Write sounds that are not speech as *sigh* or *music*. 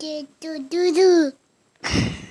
do do do do. *laughs*